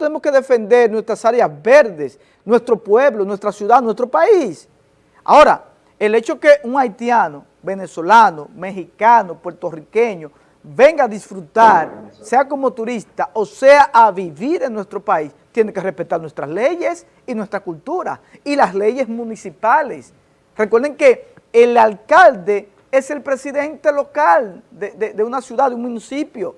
tenemos que defender nuestras áreas verdes, nuestro pueblo, nuestra ciudad, nuestro país. Ahora, el hecho que un haitiano, venezolano, mexicano, puertorriqueño, venga a disfrutar, sea como turista o sea a vivir en nuestro país, tiene que respetar nuestras leyes y nuestra cultura y las leyes municipales. Recuerden que el alcalde es el presidente local de, de una ciudad, de un municipio.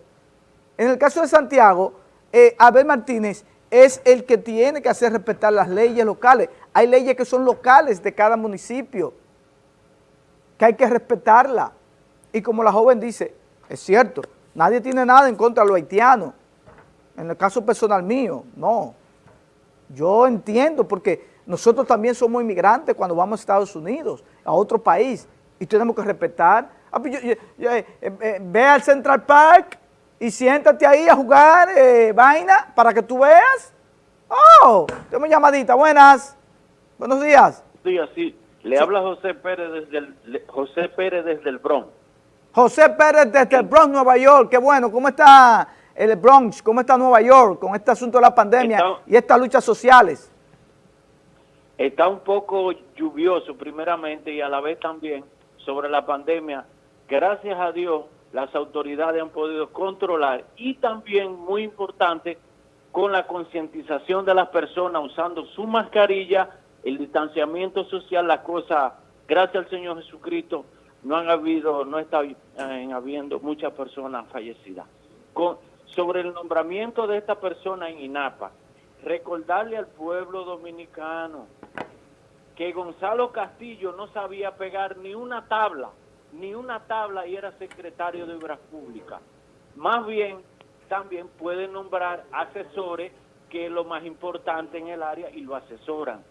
En el caso de Santiago, eh, Abel Martínez es el que tiene que hacer respetar las leyes locales. Hay leyes que son locales de cada municipio, que hay que respetarla. Y como la joven dice, es cierto, nadie tiene nada en contra de los haitianos. En el caso personal mío, no. Yo entiendo porque nosotros también somos inmigrantes cuando vamos a Estados Unidos, a otro país, y tenemos que respetar. Ah, pues eh, eh, ve al Central Park y siéntate ahí a jugar eh, vaina para que tú veas. Oh, tengo llamadita. Buenas. Buenos días. Buenos días, sí. Le habla José Pérez desde el, José Pérez desde el Bronx. José Pérez desde el Bronx, Nueva York. Qué bueno. ¿Cómo está el Bronx? ¿Cómo está Nueva York con este asunto de la pandemia y estas luchas sociales? Está un poco lluvioso primeramente y a la vez también sobre la pandemia. Gracias a Dios las autoridades han podido controlar y también, muy importante, con la concientización de las personas usando su mascarilla, el distanciamiento social, la cosa, gracias al Señor Jesucristo, no han habido, no está habiendo muchas personas fallecidas. Sobre el nombramiento de esta persona en INAPA, recordarle al pueblo dominicano que Gonzalo Castillo no sabía pegar ni una tabla ni una tabla y era secretario de Obras Públicas. Más bien, también puede nombrar asesores, que es lo más importante en el área, y lo asesoran.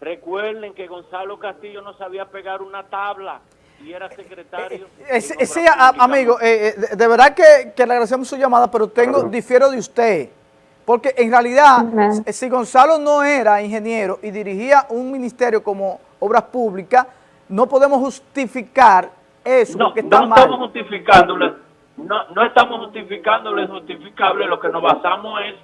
Recuerden que Gonzalo Castillo no sabía pegar una tabla y era secretario. Eh, eh, sí, amigo, eh, de verdad que, le agradecemos su llamada, pero tengo, difiero de usted. Porque en realidad, si Gonzalo no era ingeniero y dirigía un ministerio como Obras Públicas, no podemos justificar eso no, no estamos justificándole, no, no estamos justificándole justificable, lo que nos basamos es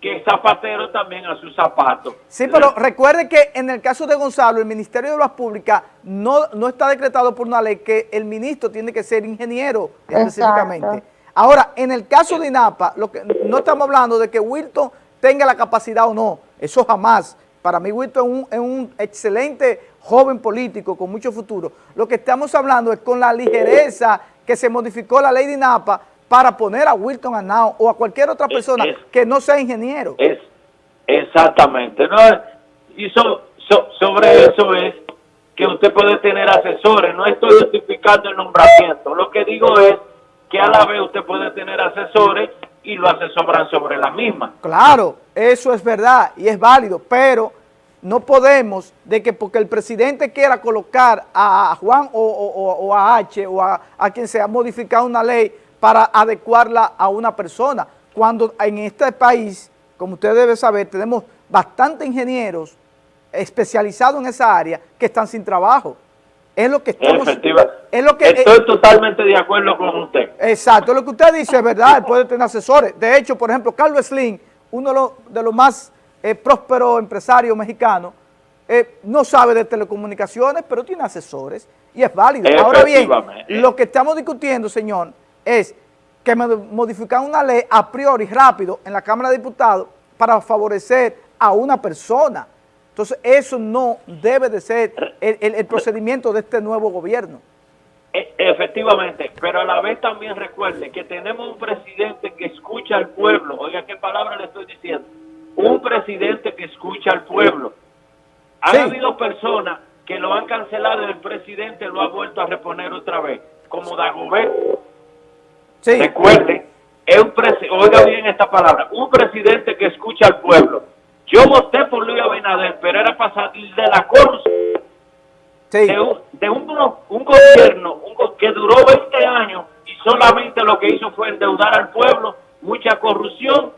que Zapatero también a sus zapatos. Sí, pero recuerde que en el caso de Gonzalo, el Ministerio de Obras Públicas no, no está decretado por una ley que el ministro tiene que ser ingeniero específicamente. Ahora, en el caso de INAPA, lo que, no estamos hablando de que Wilton tenga la capacidad o no, eso jamás. Para mí Wilton es un, es un excelente joven político con mucho futuro. Lo que estamos hablando es con la ligereza que se modificó la ley de INAPA para poner a Wilton Arnao o a cualquier otra persona que no sea ingeniero. Es, exactamente. ¿no? Y sobre eso es que usted puede tener asesores. No estoy justificando el nombramiento. Lo que digo es que a la vez usted puede tener asesores y lo asesoran sobre la misma. Claro, eso es verdad y es válido, pero no podemos de que porque el presidente quiera colocar a Juan o, a H o a, quien sea modificar una ley para adecuarla a una persona, cuando en este país, como usted debe saber, tenemos bastantes ingenieros especializados en esa área que están sin trabajo. Es lo que estamos... Es lo que, Estoy totalmente de acuerdo con usted. Exacto, lo que usted dice es verdad, puede tener asesores. De hecho, por ejemplo, Carlos Slim, uno de los más eh, próspero empresario mexicano, eh, no sabe de telecomunicaciones, pero tiene asesores y es válido. Ahora bien, lo que estamos discutiendo, señor, es que modificar una ley a priori rápido en la Cámara de Diputados para favorecer a una persona. Entonces, eso no debe de ser el, procedimiento de este nuevo gobierno. Efectivamente, pero a la vez también recuerde que tenemos un presidente que escucha al pueblo. Oiga, ¿qué palabra le estoy diciendo? un presidente que escucha al pueblo. Ha habido personas que lo han cancelado y el presidente lo ha vuelto a reponer otra vez, como Dagobert. Sí. Recuerde, es un oiga bien esta palabra, un presidente que escucha al pueblo. Yo voté por Luis Abinader, pero era para salir de la corrupción. De, un, de un, gobierno que duró 20 años y solamente lo que hizo fue endeudar al pueblo, mucha corrupción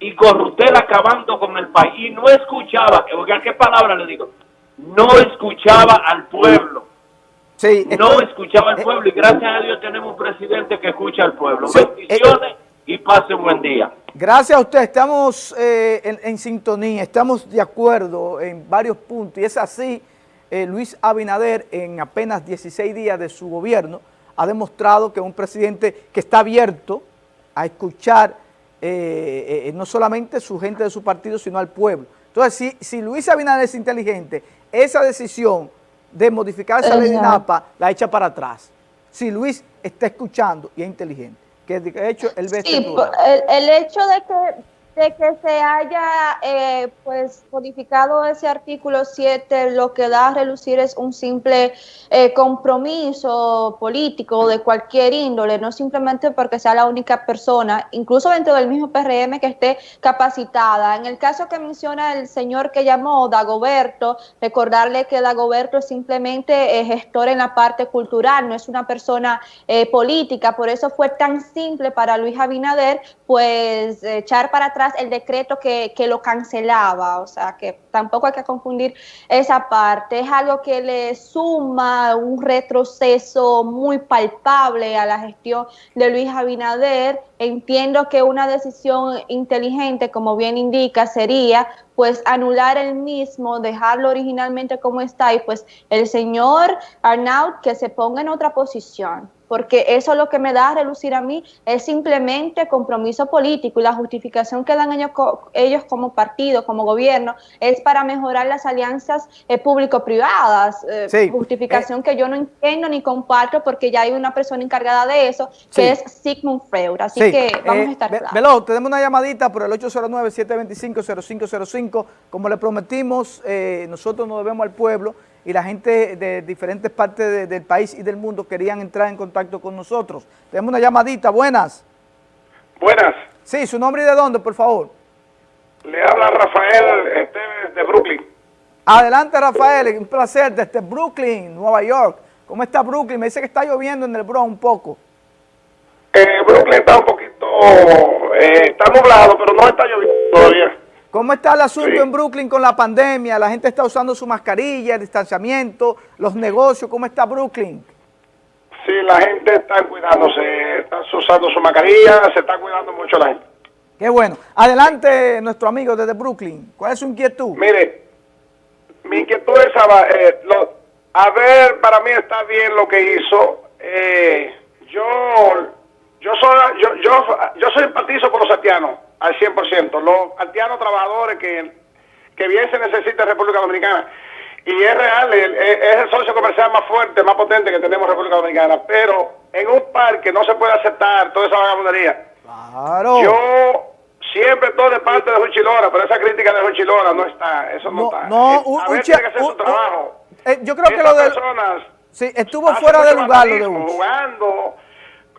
y Corrutel acabando con el país y no escuchaba, oiga qué palabra le digo, no escuchaba al pueblo. Sí, no escuchaba al pueblo y gracias a Dios tenemos un presidente que escucha al pueblo. Bendiciones y pase un buen día. Gracias a usted, estamos eh, en, sintonía, estamos de acuerdo en varios puntos y es así, eh, Luis Abinader en apenas 16 días de su gobierno ha demostrado que es un presidente que está abierto a escuchar eh, no solamente su gente de su partido, sino al pueblo. Entonces, si, si Luis Abinader es inteligente, esa decisión de modificar esa ley de NAPA la echa para atrás. Si Luis está escuchando y es inteligente que de hecho el sí, el, el, hecho de que de que se haya eh, pues modificado ese artículo 7, lo que da a relucir es un simple eh, compromiso político de cualquier índole, no simplemente porque sea la única persona, incluso dentro del mismo PRM que esté capacitada. En el caso que menciona el señor que llamó Dagoberto, recordarle que Dagoberto es simplemente eh, gestor en la parte cultural, no es una persona política, por eso fue tan simple para Luis Abinader pues echar para atrás el decreto que, que, lo cancelaba, o sea que tampoco hay que confundir esa parte, es algo que le suma un retroceso muy palpable a la gestión de Luis Abinader, entiendo que una decisión inteligente, como bien indica, sería pues anular el mismo, dejarlo originalmente como está y pues el señor Arnaud que se ponga en otra posición porque eso lo que me da a relucir a mí es simplemente compromiso político y la justificación que dan ellos, ellos como partido, como gobierno, es para mejorar las alianzas eh, público-privadas, eh, justificación eh, que yo no entiendo ni comparto porque ya hay una persona encargada de eso, que es Sigmund Freud, así que vamos a estar claros. Velo, tenemos una llamadita por el 809-725-0505, como le prometimos, nosotros nos debemos al pueblo, y la gente de diferentes partes del país y del mundo querían entrar en contacto con nosotros. Tenemos una llamadita, buenas. Buenas. Sí, su nombre y de dónde, por favor. Le habla Rafael este, de Brooklyn. Adelante, Rafael, un placer, desde Brooklyn, Nueva York. ¿Cómo está Brooklyn? Me dice que está lloviendo en el Bronx un poco. Eh, Brooklyn está un poquito, eh, está nublado, pero no está lloviendo todavía. ¿Cómo está el asunto en Brooklyn con la pandemia? La gente está usando su mascarilla, el distanciamiento, los negocios. ¿Cómo está Brooklyn? Sí, la gente está cuidándose, está usando su mascarilla, se está cuidando mucho la gente. Qué bueno. Adelante, nuestro amigo desde Brooklyn. ¿Cuál es su inquietud? Mire, mi inquietud es, eh, a ver, para mí está bien lo que hizo. Eh, yo, yo soy, yo, yo, yo soy empatizo por los haitianos al 100%. Los haitianos trabajadores que, que bien se necesita en República Dominicana. Y es real, es el socio comercial más fuerte, más potente que tenemos en República Dominicana. Pero en un parque no se puede aceptar toda esa vagabundería. Claro. Yo siempre estoy de parte de Juchilora, pero esa crítica de Juchilora no está, eso no, está. No, eh, a ver, tiene que hacer su trabajo. Eh, yo creo que lo de... personas sí, estuvo fuera de lugar lo de Jugando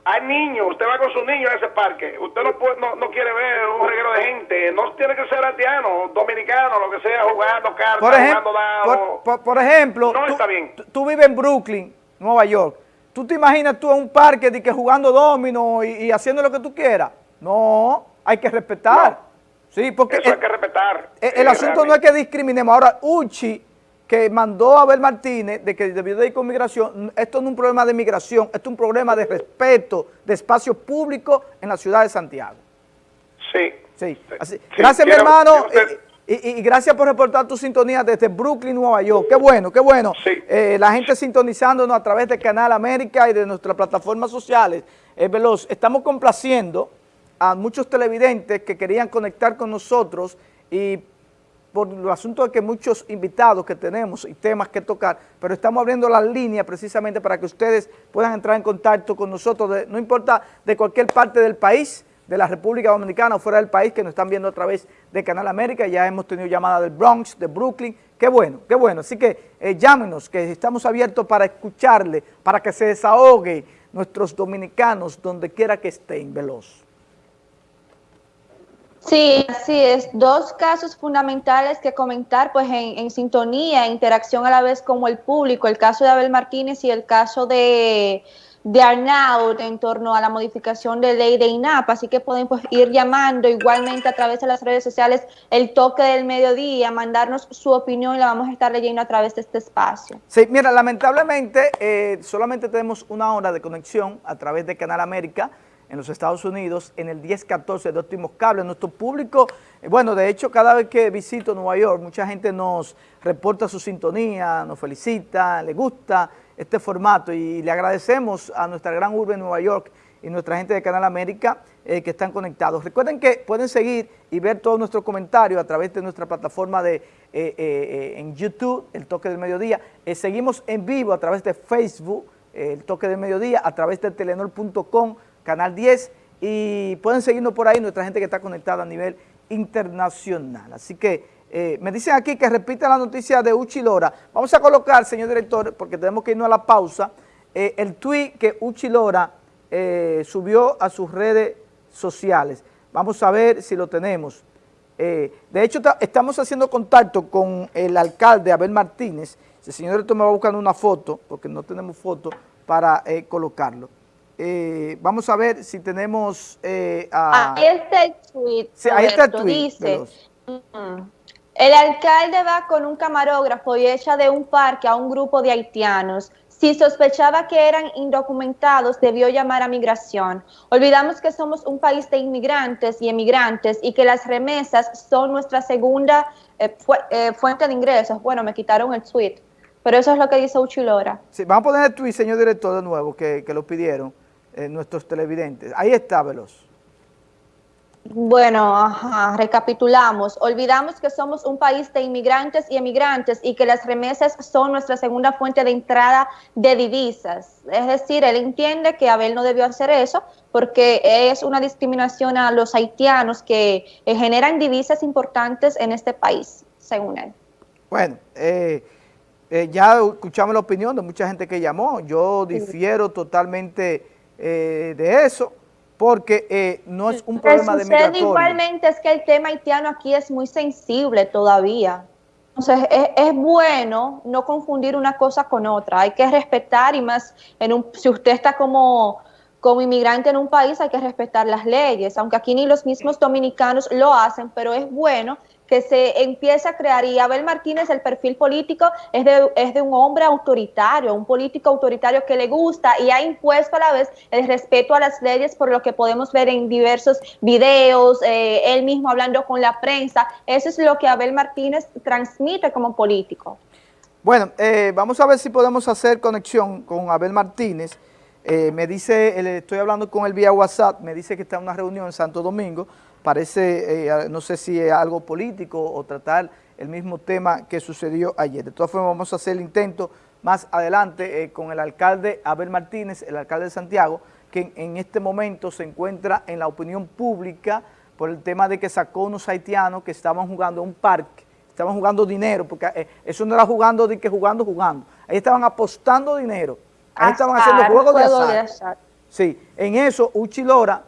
hay niños, usted va con su niño a ese parque, usted no, puede, no, quiere ver un reguero de gente, no tiene que ser haitiano, dominicano, lo que sea, jugando cartas, jugando dados. Por, ejemplo, no tú, está bien. Tú, vives en Brooklyn, Nueva York, ¿tú te imaginas tú en un parque de que jugando domino y, haciendo lo que tú quieras? No, hay que respetar. Sí, porque Eso hay que respetar. El, asunto no es que discriminemos. Ahora, Uchi que mandó a Abel Martínez de que debió de ir con migración, esto no es un problema de migración, esto es un problema de respeto de espacio público en la ciudad de Santiago. Sí. Sí. gracias, mi hermano, y, gracias por reportar tu sintonía desde Brooklyn, Nueva York. Qué bueno, qué bueno. Eh, la gente sintonizándonos a través de Canal América y de nuestras plataformas sociales. Es veloz. Estamos complaciendo a muchos televidentes que querían conectar con nosotros y por el asunto de que muchos invitados que tenemos y temas que tocar, pero estamos abriendo la línea precisamente para que ustedes puedan entrar en contacto con nosotros, no importa de cualquier parte del país, de la República Dominicana o fuera del país, que nos están viendo a través de Canal América, ya hemos tenido llamada del Bronx, de Brooklyn, qué bueno, qué bueno, así que eh, llámenos, que estamos abiertos para escucharle, para que se desahogue nuestros dominicanos donde quiera que estén, veloz. Sí, así es. Dos casos fundamentales que comentar, pues en, sintonía, interacción a la vez como el público, el caso de Abel Martínez y el caso de, de Arnaud en torno a la modificación de ley de INAP, así que pueden pues, ir llamando igualmente a través de las redes sociales el toque del mediodía, mandarnos su opinión y la vamos a estar leyendo a través de este espacio. Sí, mira, lamentablemente eh, solamente tenemos una hora de conexión a través de Canal América, en los Estados Unidos, en el 1014 de Óptimos Cable. Nuestro público, eh, bueno, de hecho, cada vez que visito Nueva York, mucha gente nos reporta su sintonía, nos felicita, le gusta este formato y le agradecemos a nuestra gran urbe Nueva York y nuestra gente de Canal América eh, que están conectados. Recuerden que pueden seguir y ver todos nuestros comentarios a través de nuestra plataforma de eh, en YouTube, El Toque del Mediodía. seguimos en vivo a través de Facebook, El Toque del Mediodía, a través de telenor.com, Canal 10, y pueden seguirnos por ahí nuestra gente que está conectada a nivel internacional. Así que eh, me dicen aquí que repita la noticia de Uchi Lora. Vamos a colocar, señor director, porque tenemos que irnos a la pausa, eh, el tweet que Uchi Lora eh, subió a sus redes sociales. Vamos a ver si lo tenemos. de hecho, estamos haciendo contacto con el alcalde Abel Martínez. El señor director me va buscando una foto, porque no tenemos foto, para colocarlo. Eh, vamos a ver si tenemos... Eh, ahí está el tweet. ahí está el tweet. Dice, mm, el alcalde va con un camarógrafo y echa de un parque a un grupo de haitianos. Si sospechaba que eran indocumentados, debió llamar a migración. Olvidamos que somos un país de inmigrantes y emigrantes y que las remesas son nuestra segunda eh, fuente de ingresos. Bueno, me quitaron el tweet, pero eso es lo que dice Uchilora. Sí, vamos a poner el tweet, señor director, de nuevo, que, que lo pidieron. Eh, nuestros televidentes. Ahí está, Veloz. Bueno, recapitulamos. Olvidamos que somos un país de inmigrantes y emigrantes y que las remesas son nuestra segunda fuente de entrada de divisas. Es decir, él entiende que Abel no debió hacer eso porque es una discriminación a los haitianos que eh, generan divisas importantes en este país, según él. Bueno, eh, ya escuchamos la opinión de mucha gente que llamó. Yo difiero totalmente eh, de eso, porque eh, no es un problema de migratorio. igualmente es que el tema haitiano aquí es muy sensible todavía. Entonces, es, bueno no confundir una cosa con otra. Hay que respetar y más, en un, si usted está como, como inmigrante en un país, hay que respetar las leyes, aunque aquí ni los mismos dominicanos lo hacen, pero es bueno que se empieza a crear, y Abel Martínez, el perfil político es de, es de un hombre autoritario, un político autoritario que le gusta y ha impuesto a la vez el respeto a las leyes por lo que podemos ver en diversos videos, eh, él mismo hablando con la prensa, eso es lo que Abel Martínez transmite como político. Bueno, eh, vamos a ver si podemos hacer conexión con Abel Martínez, eh, me dice, estoy hablando con él vía WhatsApp, me dice que está en una reunión en Santo Domingo, parece, eh, no sé si es algo político o tratar el mismo tema que sucedió ayer. De todas formas, vamos a hacer el intento más adelante eh, con el alcalde Abel Martínez, el alcalde de Santiago, que en, este momento se encuentra en la opinión pública por el tema de que sacó unos haitianos que estaban jugando en un parque, estaban jugando dinero, porque eh, eso no era jugando de que jugando, jugando. Ahí estaban apostando dinero, ahí estaban haciendo juegos de azar. Sí, en eso Uchi Lora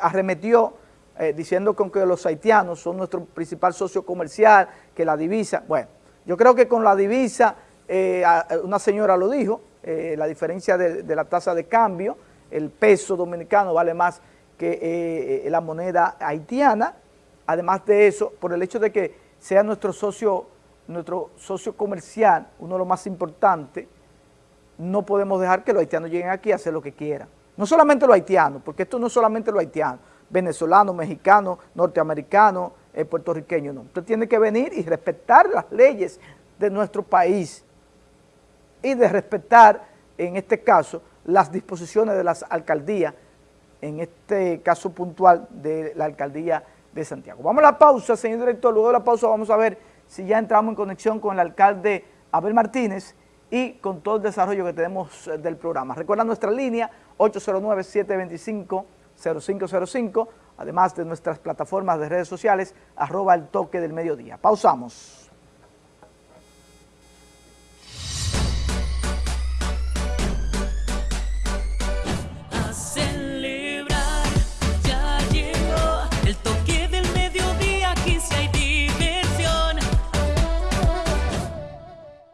arremetió eh, diciendo que, que los haitianos son nuestro principal socio comercial, que la divisa, bueno, yo creo que con la divisa, eh, una señora lo dijo, eh, la diferencia de, la tasa de cambio, el peso dominicano vale más que la moneda haitiana, además de eso, por el hecho de que sea nuestro socio, nuestro socio comercial, uno de los más importantes, no podemos dejar que los haitianos lleguen aquí a hacer lo que quieran. No solamente los haitianos, porque esto no es solamente los haitianos, venezolano, mexicano, norteamericano, eh, puertorriqueño, no. Usted tiene que venir y respetar las leyes de nuestro país y de respetar, en este caso, las disposiciones de las alcaldías, en este caso puntual de la alcaldía de Santiago. Vamos a la pausa, señor director, luego de la pausa vamos a ver si ya entramos en conexión con el alcalde Abel Martínez y con todo el desarrollo que tenemos eh, del programa. Recuerda nuestra línea 809-725 0505, además de nuestras plataformas de redes sociales, arroba el toque del mediodía. Pausamos.